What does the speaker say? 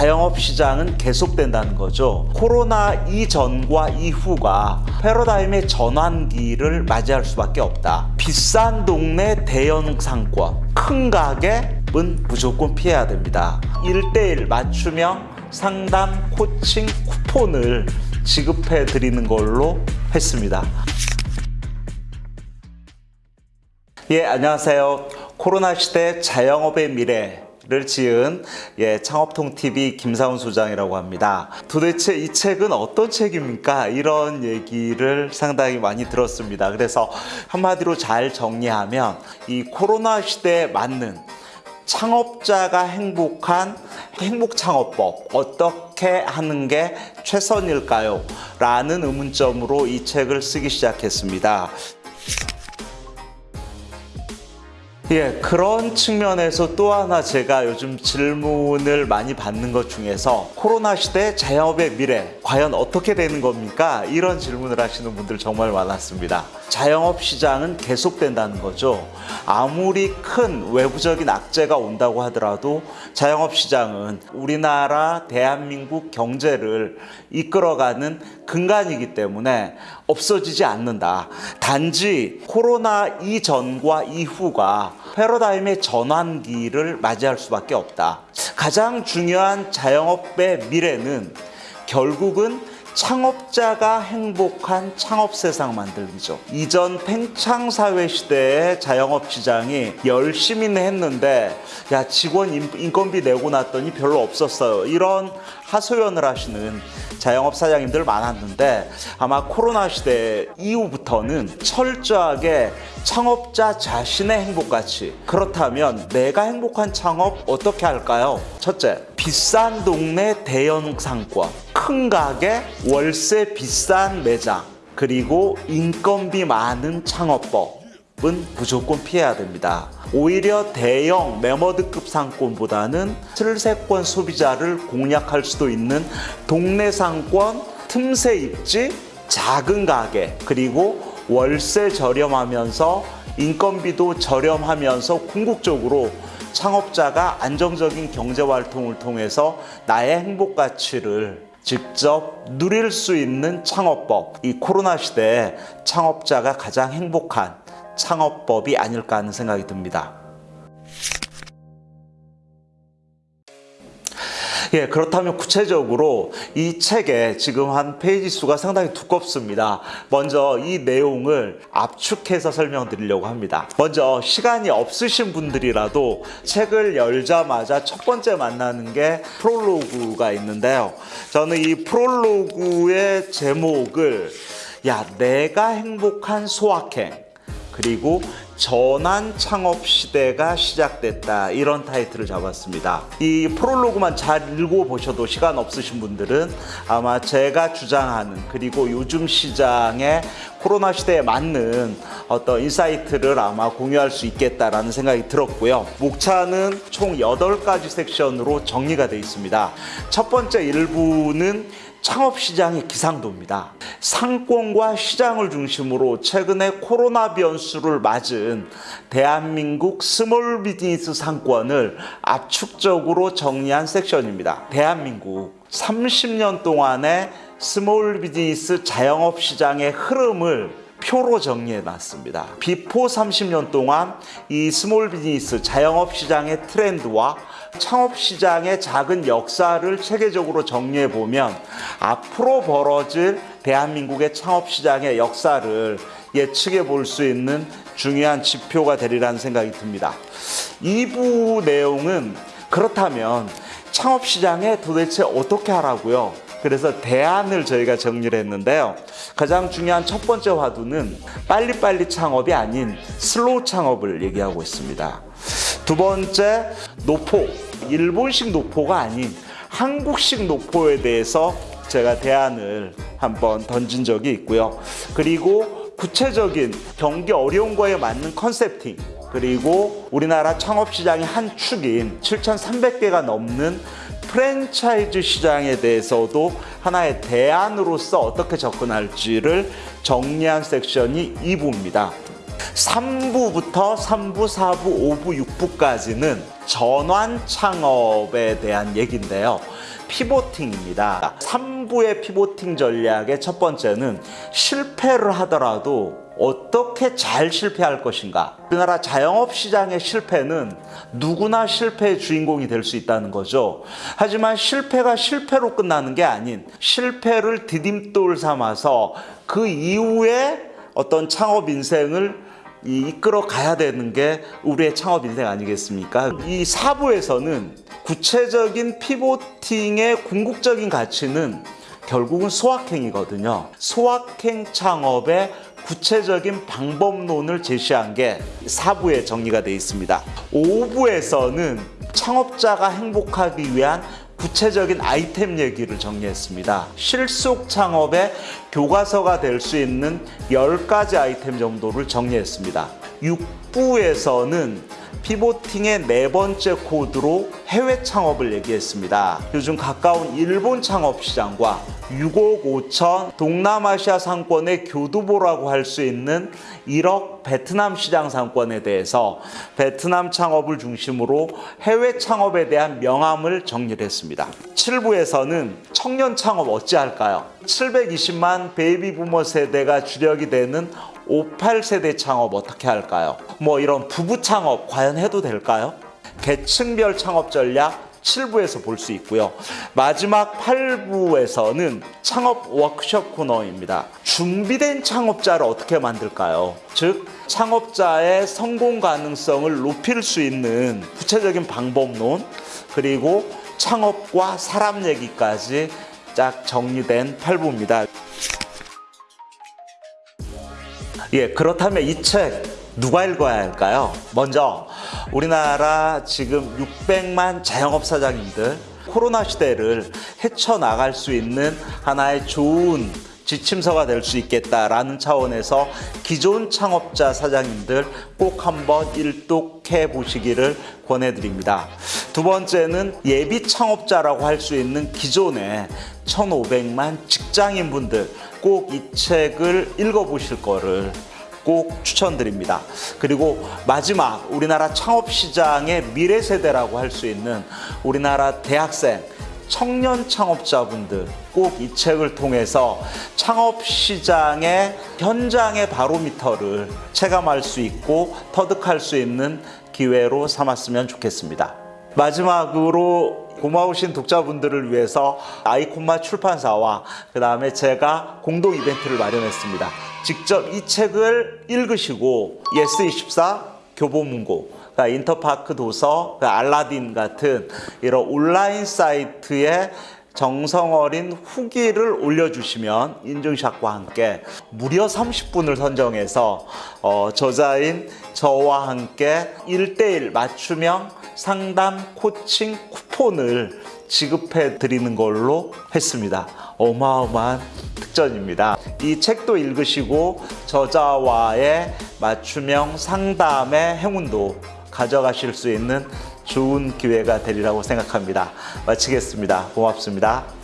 자영업 시장은 계속된다는 거죠. 코로나 이전과 이후가 패러다임의 전환기를 맞이할 수밖에 없다. 비싼 동네 대형 상권, 큰 가게은 무조건 피해야 됩니다. 1대1 맞춤형 상담 코칭 쿠폰을 지급해 드리는 걸로 했습니다. 예, 안녕하세요. 코로나 시대 자영업의 미래 를 지은 예, 창업통 TV 김사훈 소장이라고 합니다. 도대체 이 책은 어떤 책입니까? 이런 얘기를 상당히 많이 들었습니다. 그래서 한마디로 잘 정리하면 이 코로나 시대에 맞는 창업자가 행복한 행복 창업법 어떻게 하는 게 최선일까요? 라는 의문점으로 이 책을 쓰기 시작했습니다. 예, 그런 측면에서 또 하나 제가 요즘 질문을 많이 받는 것 중에서 코로나 시대 자영업의 미래 과연 어떻게 되는 겁니까? 이런 질문을 하시는 분들 정말 많았습니다. 자영업 시장은 계속된다는 거죠. 아무리 큰 외부적인 악재가 온다고 하더라도 자영업 시장은 우리나라 대한민국 경제를 이끌어가는 근간이기 때문에 없어지지 않는다. 단지 코로나 이전과 이후가 패러다임의 전환기를 맞이할 수밖에 없다. 가장 중요한 자영업의 미래는 결국은 창업자가 행복한 창업 세상 만들기죠. 이전 팽창 사회 시대의 자영업 시장이 열심히는 했는데 야 직원 인건비 내고 났더니 별로 없었어요. 이런 하소연을 하시는 자영업 사장님들 많았는데 아마 코로나 시대 이후부터는 철저하게 창업자 자신의 행복 가치 그렇다면 내가 행복한 창업 어떻게 할까요? 첫째 비싼 동네 대형 상권 큰 가게 월세 비싼 매장 그리고 인건비 많은 창업법 은 무조건 피해야 됩니다. 오히려 대형 매머드급 상권보다는 슬세권 소비자를 공략할 수도 있는 동네 상권, 틈새 입지, 작은 가게, 그리고 월세 저렴하면서 인건비도 저렴하면서 궁극적으로 창업자가 안정적인 경제 활동을 통해서 나의 행복 가치를 직접 누릴 수 있는 창업법. 이 코로나 시대에 창업자가 가장 행복한 창업법이 아닐까 하는 생각이 듭니다. 예, 그렇다면 구체적으로 이 책에 지금 한 페이지 수가 상당히 두껍습니다. 먼저 이 내용을 압축해서 설명드리려고 합니다. 먼저 시간이 없으신 분들이라도 책을 열자마자 첫 번째 만나는 게 프롤로그가 있는데요. 저는 이 프롤로그의 제목을 야, 내가 행복한 소확행 그리고 전환 창업 시대가 시작됐다. 이런 타이틀을 잡았습니다. 이 프롤로그만 잘 읽어보셔도 시간 없으신 분들은 아마 제가 주장하는 그리고 요즘 시장의 코로나 시대에 맞는 어떤 insight를 아마 공유할 수 있겠다라는 생각이 들었고요. 목차는 총 8가지 섹션으로 정리가 되어 있습니다. 첫 번째 일부는 창업시장의 기상도입니다. 상권과 시장을 중심으로 최근에 코로나 변수를 맞은 대한민국 small 비즈니스 상권을 압축적으로 정리한 섹션입니다. 대한민국 30년 동안의 small 비즈니스 자영업 시장의 흐름을 표로 정리해 놨습니다. before 30년 동안 이 small 비즈니스 자영업 시장의 트렌드와 창업 시장의 작은 역사를 체계적으로 정리해 보면 앞으로 벌어질 대한민국의 창업 시장의 역사를 예측해 볼 수 있는 중요한 지표가 되리라는 생각이 듭니다. 2부 내용은 그렇다면 창업 시장에 도대체 어떻게 하라고요? 그래서 대안을 저희가 정리를 했는데요. 가장 중요한 첫 번째 화두는 빨리빨리 창업이 아닌 slow 창업을 얘기하고 있습니다. 두 번째 노포, 일본식 노포가 아닌 한국식 노포에 대해서 제가 대안을 한번 던진 적이 있고요. 그리고 구체적인 경기 어려운 거에 맞는 concepting 그리고 우리나라 창업시장의 한 축인 7,300개가 넘는 프랜차이즈 시장에 대해서도 하나의 대안으로서 어떻게 접근할지를 정리한 섹션이 2부입니다. 3부부터 3부, 4부, 5부, 6부까지는 전환 창업에 대한 얘기인데요. 피보팅입니다. 3부의 피보팅 전략의 첫 번째는 실패를 하더라도 어떻게 잘 실패할 것인가. 우리나라 자영업 시장의 실패는 누구나 실패의 주인공이 될 수 있다는 거죠. 하지만 실패가 실패로 끝나는 게 아닌 실패를 디딤돌 삼아서 그 이후에 어떤 창업 인생을 이- 이끌어 가야 되는 게 우리의 창업 인생 아니겠습니까? 이 사부에서는 구체적인 피보팅의 궁극적인 가치는 결국은 소확행이거든요. 소확행 창업의 구체적인 방법론을 제시한 게 4부에 정리가 되어 있습니다. 5부에서는 창업자가 행복하기 위한 구체적인 아이템 얘기를 정리했습니다. 실속 창업의 교과서가 될 수 있는 10가지 아이템 정도를 정리했습니다. 6부에서는 피보팅의 네 번째 코드로 해외 창업을 얘기했습니다. 요즘 가까운 일본 창업 시장과 6억 5천 동남아시아 상권의 교두보라고 할 수 있는 1억 베트남 시장 상권에 대해서 베트남 창업을 중심으로 해외 창업에 대한 명암을 정리를 했습니다. 7부에서는 청년 창업 어찌할까요? 720만 베이비 부머 세대가 주력이 되는 58세대 창업 어떻게 할까요? 뭐 이런 부부 창업 과연 해도 될까요? 계층별 창업 전략 7부에서 볼 수 있고요. 마지막 8부에서는 창업 워크숍 코너입니다. 준비된 창업자를 어떻게 만들까요? 즉, 창업자의 성공 가능성을 높일 수 있는 구체적인 방법론, 그리고 창업과 사람 얘기까지 쫙 정리된 8부입니다. 예, 그렇다면 이 책 누가 읽어야 할까요? 먼저 우리나라 지금 600만 자영업 사장님들 코로나 시대를 헤쳐나갈 수 있는 하나의 좋은 지침서가 될 수 있겠다라는 차원에서 기존 창업자 사장님들 꼭 한번 일독해 보시기를 권해드립니다. 두 번째는 예비 창업자라고 할 수 있는 기존의 1,500만 직장인분들 꼭 이 책을 읽어보실 거를 꼭 추천드립니다. 그리고 마지막 우리나라 창업 시장의 미래 세대라고 할 수 있는 우리나라 대학생 청년 창업자분들 꼭 이 책을 통해서 창업 시장의 현장의 바로미터를 체감할 수 있고 터득할 수 있는 기회로 삼았으면 좋겠습니다. 마지막으로 고마우신 독자분들을 위해서 아이콘마 출판사와 그 다음에 제가 공동 이벤트를 마련했습니다. 직접 이 책을 읽으시고 예스24 교보문고 인터파크 도서, 그 알라딘 같은 이런 온라인 사이트에 정성 어린 후기를 올려주시면 인증샷과 함께 무려 30분을 선정해서 어, 저자인 저와 함께 1대1 맞춤형 상담 코칭 쿠폰을 지급해 드리는 걸로 했습니다. 어마어마한 특전입니다. 이 책도 읽으시고 저자와의 맞춤형 상담의 행운도 가져가실 수 있는 좋은 기회가 되리라고 생각합니다. 마치겠습니다. 고맙습니다.